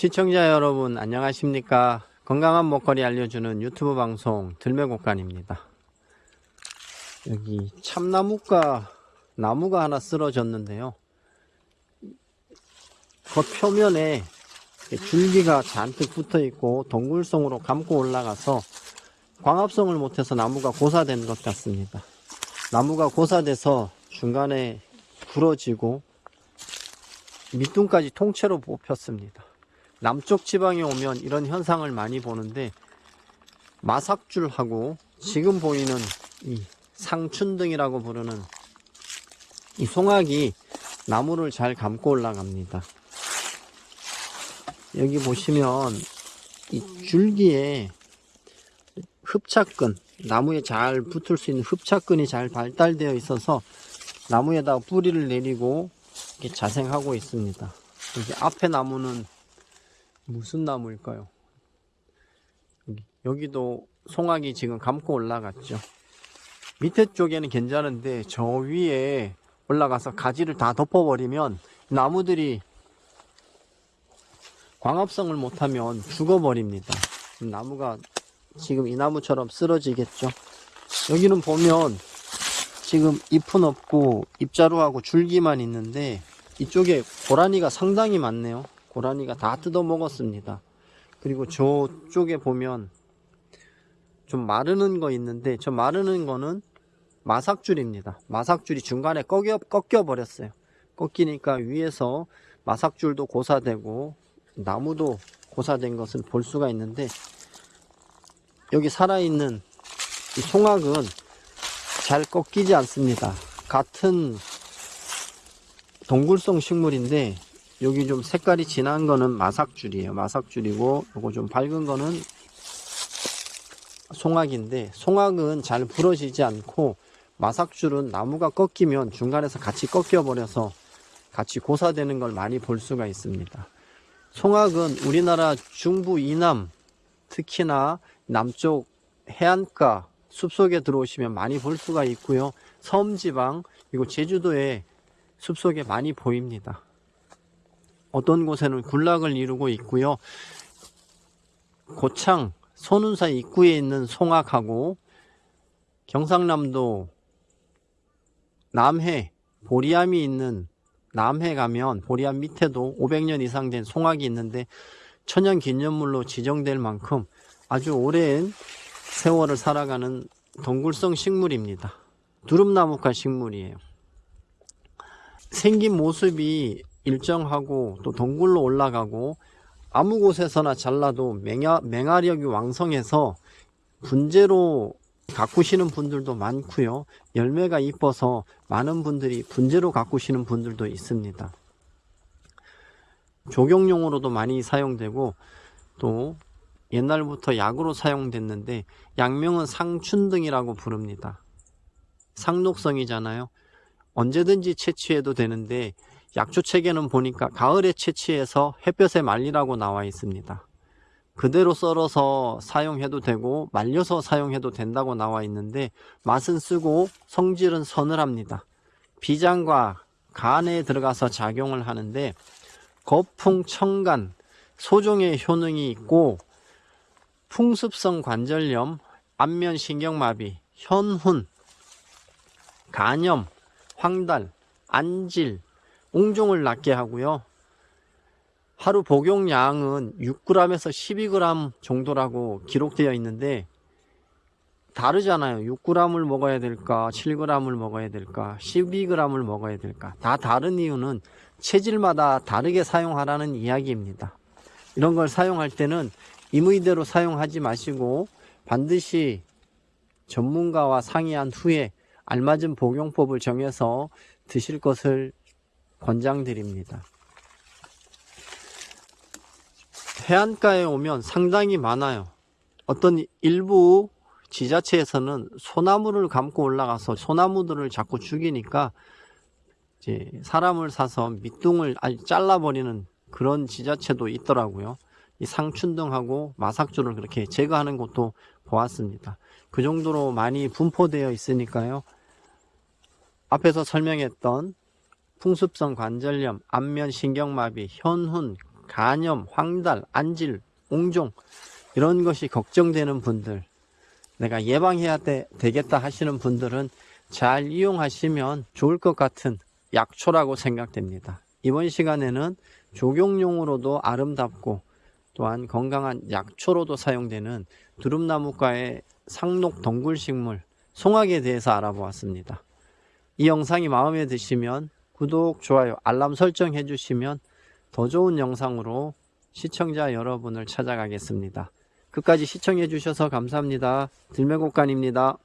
시청자 여러분 안녕하십니까? 건강한 먹거리 알려주는 유튜브 방송 들매곡간입니다. 여기 참나무가 나무가 하나 쓰러졌는데요. 그 표면에 줄기가 잔뜩 붙어 있고 동굴성으로 감고 올라가서 광합성을 못해서 나무가 고사된 것 같습니다. 나무가 고사돼서 중간에 부러지고 밑둥까지 통째로 뽑혔습니다 남쪽 지방에 오면 이런 현상을 많이 보는데 마삭줄하고 지금 보이는 이 상춘등이라고 부르는 이 송악이 나무를 잘 감고 올라갑니다. 여기 보시면 이 줄기에 흡착근, 나무에 잘 붙을 수 있는 흡착근이 잘 발달되어 있어서 나무에다가 뿌리를 내리고 이렇게 자생하고 있습니다. 여기 앞에 나무는 무슨 나무일까요? 여기, 여기도 송악이 지금 감고 올라갔죠. 밑에 쪽에는 괜찮은데 저 위에 올라가서 가지를 다 덮어버리면 나무들이 광합성을 못하면 죽어버립니다. 나무가 지금 이 나무처럼 쓰러지겠죠. 여기는 보면 지금 잎은 없고 잎자루하고 줄기만 있는데 이쪽에 고라니가 상당히 많네요. 고라니가 다 뜯어 먹었습니다. 그리고 저쪽에 보면 좀 마르는 거 있는데 저 마르는 거는 마삭줄입니다. 마삭줄이 중간에 꺾여, 꺾여 버렸어요. 꺾이니까 위에서 마삭줄도 고사되고 나무도 고사된 것을 볼 수가 있는데 여기 살아있는 이 송악은 잘 꺾이지 않습니다. 같은 동굴성 식물인데 여기 좀 색깔이 진한 거는 마삭줄이에요. 마삭줄이고 요거 좀 밝은 거는 송악인데 송악은 잘 부러지지 않고 마삭줄은 나무가 꺾이면 중간에서 같이 꺾여 버려서 같이 고사되는 걸 많이 볼 수가 있습니다. 송악은 우리나라 중부 이남 특히나 남쪽 해안가 숲속에 들어오시면 많이 볼 수가 있고요. 섬지방 그리고 제주도에 숲속에 많이 보입니다. 어떤 곳에는 군락을 이루고 있고요. 고창 손운사 입구에 있는 송악하고 경상남도 남해 보리암이 있는 남해 가면 보리암 밑에도 500년 이상 된 송악이 있는데 천연 기념물로 지정될 만큼 아주 오랜 세월을 살아가는 동굴성 식물입니다. 두릅나무과 식물이에요. 생긴 모습이 일정하고 또 동굴로 올라가고 아무 곳에서나 잘라도 맹아, 맹아력이 왕성해서 분재로 가꾸시는 분들도 많고요. 열매가 이뻐서 많은 분들이 분재로 가꾸시는 분들도 있습니다. 조경용으로도 많이 사용되고 또 옛날부터 약으로 사용됐는데 약명은 상춘등이라고 부릅니다. 상록성이잖아요. 언제든지 채취해도 되는데 약초 책에는 보니까 가을에 채취해서 햇볕에 말리라고 나와 있습니다. 그대로 썰어서 사용해도 되고 말려서 사용해도 된다고 나와 있는데 맛은 쓰고 성질은 서늘합니다. 비장과 간에 들어가서 작용을 하는데 거풍, 청간, 소종의 효능이 있고 풍습성 관절염, 안면신경마비, 현훈, 간염, 황달, 안질, 웅종을 낫게 하고요. 하루 복용량은 6g에서 12g 정도라고 기록되어 있는데 다르잖아요. 6g을 먹어야 될까, 7g을 먹어야 될까, 12g을 먹어야 될까. 다 다른 이유는 체질마다 다르게 사용하라는 이야기입니다. 이런 걸 사용할 때는 임의대로 사용하지 마시고 반드시 전문가와 상의한 후에 알맞은 복용법을 정해서 드실 것을 권장드립니다. 해안가에 오면 상당히 많아요. 어떤 일부 지자체에서는 소나무를 감고 올라가서 소나무들을 자꾸 죽이니까 이제 사람을 사서 밑둥을 잘라버리는 그런 지자체도 있더라고요. 이 상춘등하고 마삭주를 그렇게 제거하는 것도 보았습니다. 그 정도로 많이 분포되어 있으니까요. 앞에서 설명했던 풍습성 관절염, 안면 신경마비, 현훈, 간염, 황달, 안질, 옹종 이런 것이 걱정되는 분들 내가 예방해야 돼, 되겠다 하시는 분들은 잘 이용하시면 좋을 것 같은 약초라고 생각됩니다. 이번 시간에는 조경용으로도 아름답고 또한 건강한 약초로도 사용되는 두릅나무과의 상록 덩굴식물 송악에 대해서 알아보았습니다. 이 영상이 마음에 드시면 구독, 좋아요, 알람 설정해 주시면 더 좋은 영상으로 시청자 여러분을 찾아가겠습니다. 끝까지 시청해 주셔서 감사합니다. 들매곡간입니다.